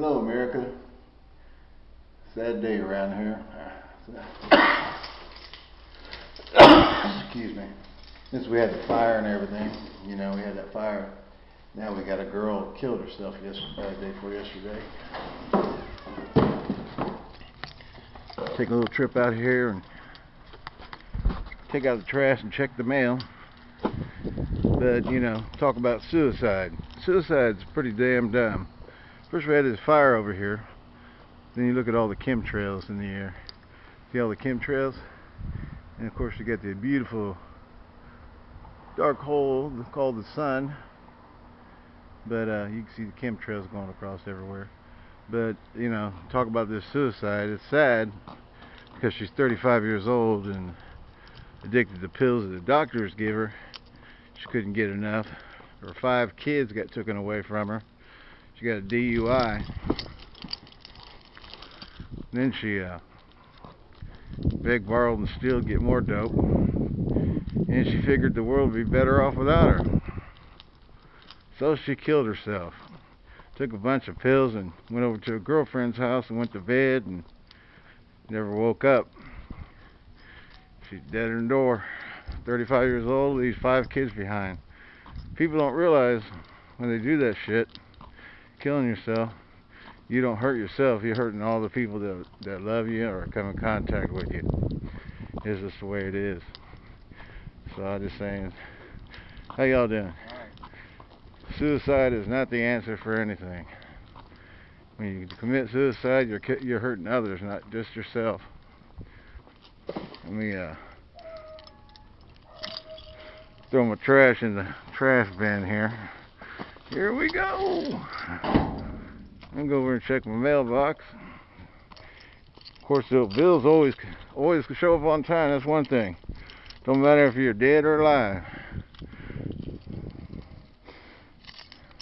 Hello, America. Sad day around here. Excuse me. Since we had the fire and everything, you know, we had that fire. Now we got a girl killed herself yesterday, uh, day before yesterday. Take a little trip out here and take out the trash and check the mail. But, you know, talk about suicide. Suicide's pretty damn dumb. First we had this fire over here. Then you look at all the chemtrails in the air. See all the chemtrails? And of course you get the beautiful dark hole called the sun. But uh, you can see the chemtrails going across everywhere. But, you know, talk about this suicide. It's sad because she's 35 years old and addicted to pills that the doctors give her. She couldn't get enough. Her five kids got taken away from her. She got a DUI. Then she uh, begged, borrowed, and to get more dope. And she figured the world would be better off without her. So she killed herself. Took a bunch of pills and went over to a girlfriend's house and went to bed and never woke up. She's dead in the door. 35 years old, leaves five kids behind. People don't realize when they do that shit, killing yourself, you don't hurt yourself, you're hurting all the people that, that love you or come in contact with you. It's just the way it is. So I'm just saying, how y'all doing? Suicide is not the answer for anything. When you commit suicide, you're you're hurting others, not just yourself. Let me uh, throw my trash in the trash bin here. Here we go. I'm gonna go over and check my mailbox. Of course, the bills always always show up on time. That's one thing. Don't matter if you're dead or alive.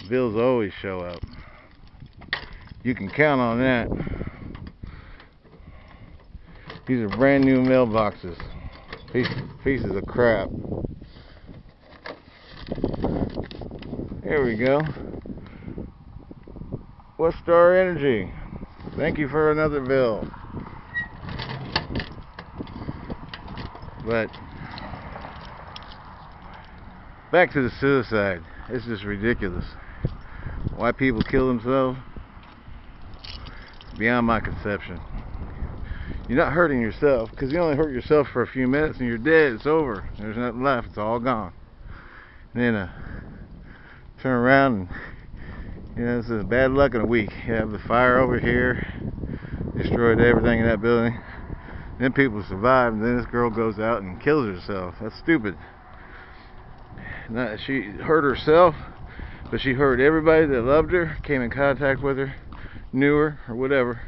Bills always show up. You can count on that. These are brand new mailboxes. Piece, pieces of crap. There we go. Westar Energy. Thank you for another bill. But back to the suicide. It's just ridiculous. Why people kill themselves? Beyond my conception. You're not hurting yourself because you only hurt yourself for a few minutes and you're dead. It's over. There's nothing left. It's all gone. And then uh, turn around and you know this is bad luck in a week. You have the fire over here, destroyed everything in that building. Then people survive, and then this girl goes out and kills herself. That's stupid. Not, she hurt herself, but she hurt everybody that loved her, came in contact with her, knew her, or whatever.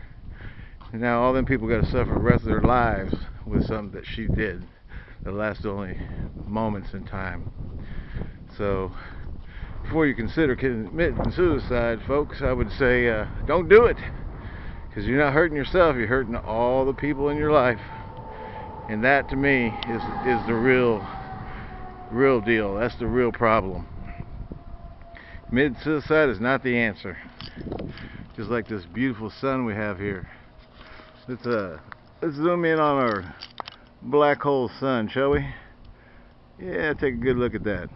And now all them people got to suffer the rest of their lives with something that she did that lasts only moments in time. So before you consider committing suicide, folks, I would say uh, don't do it. Because you're not hurting yourself, you're hurting all the people in your life. And that to me is is the real real deal. That's the real problem. Mid suicide is not the answer. Just like this beautiful sun we have here. Let's uh let's zoom in on our black hole sun, shall we? Yeah, take a good look at that.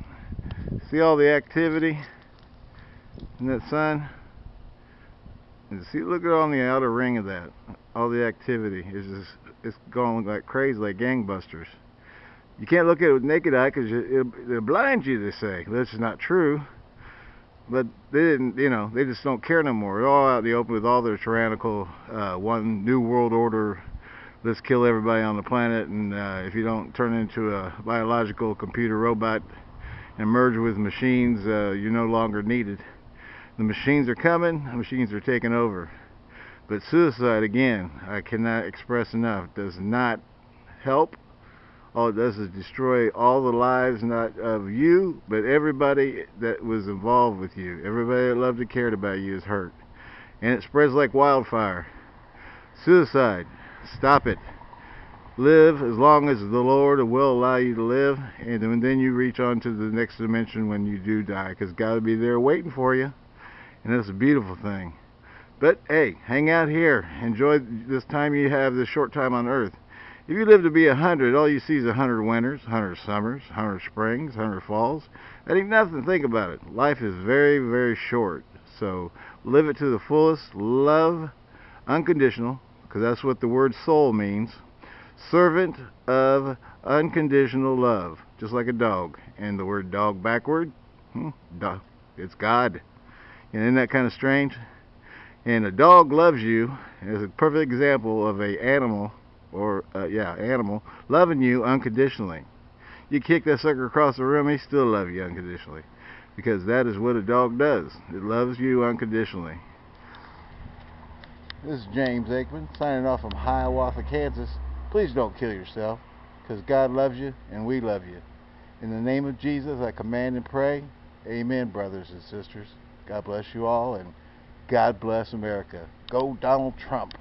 See all the activity in that sun? And see, look at on the outer ring of that. All the activity is just it's going like crazy, like gangbusters. You can't look at it with naked eye because it, it'll blind you. They say This is not true. But they didn't, you know, they just don't care no more. They're all out in the open with all their tyrannical, uh, one new world order. Let's kill everybody on the planet, and uh, if you don't turn into a biological computer robot and merge with machines, uh, you're no longer needed. The machines are coming, the machines are taking over. But suicide, again, I cannot express enough, does not help. All it does is destroy all the lives, not of you, but everybody that was involved with you. Everybody that loved and cared about you is hurt. And it spreads like wildfire. Suicide, stop it live as long as the Lord will allow you to live, and then you reach on to the next dimension when you do die, because God will be there waiting for you, and that's a beautiful thing. But hey, hang out here. Enjoy this time you have, this short time on earth. If you live to be a hundred, all you see is a hundred winters, hundred summers, hundred springs, hundred falls. That ain't nothing. Think about it. Life is very, very short. So live it to the fullest. Love unconditional, because that's what the word soul means. Servant of unconditional love, just like a dog. And the word dog backward, hmm, it's God. And isn't that kind of strange? And a dog loves you is a perfect example of a animal, or uh, yeah, animal loving you unconditionally. You kick that sucker across the room, he still love you unconditionally, because that is what a dog does. It loves you unconditionally. This is James Aikman signing off from Hiawatha, Kansas. Please don't kill yourself, because God loves you and we love you. In the name of Jesus, I command and pray. Amen, brothers and sisters. God bless you all and God bless America. Go Donald Trump.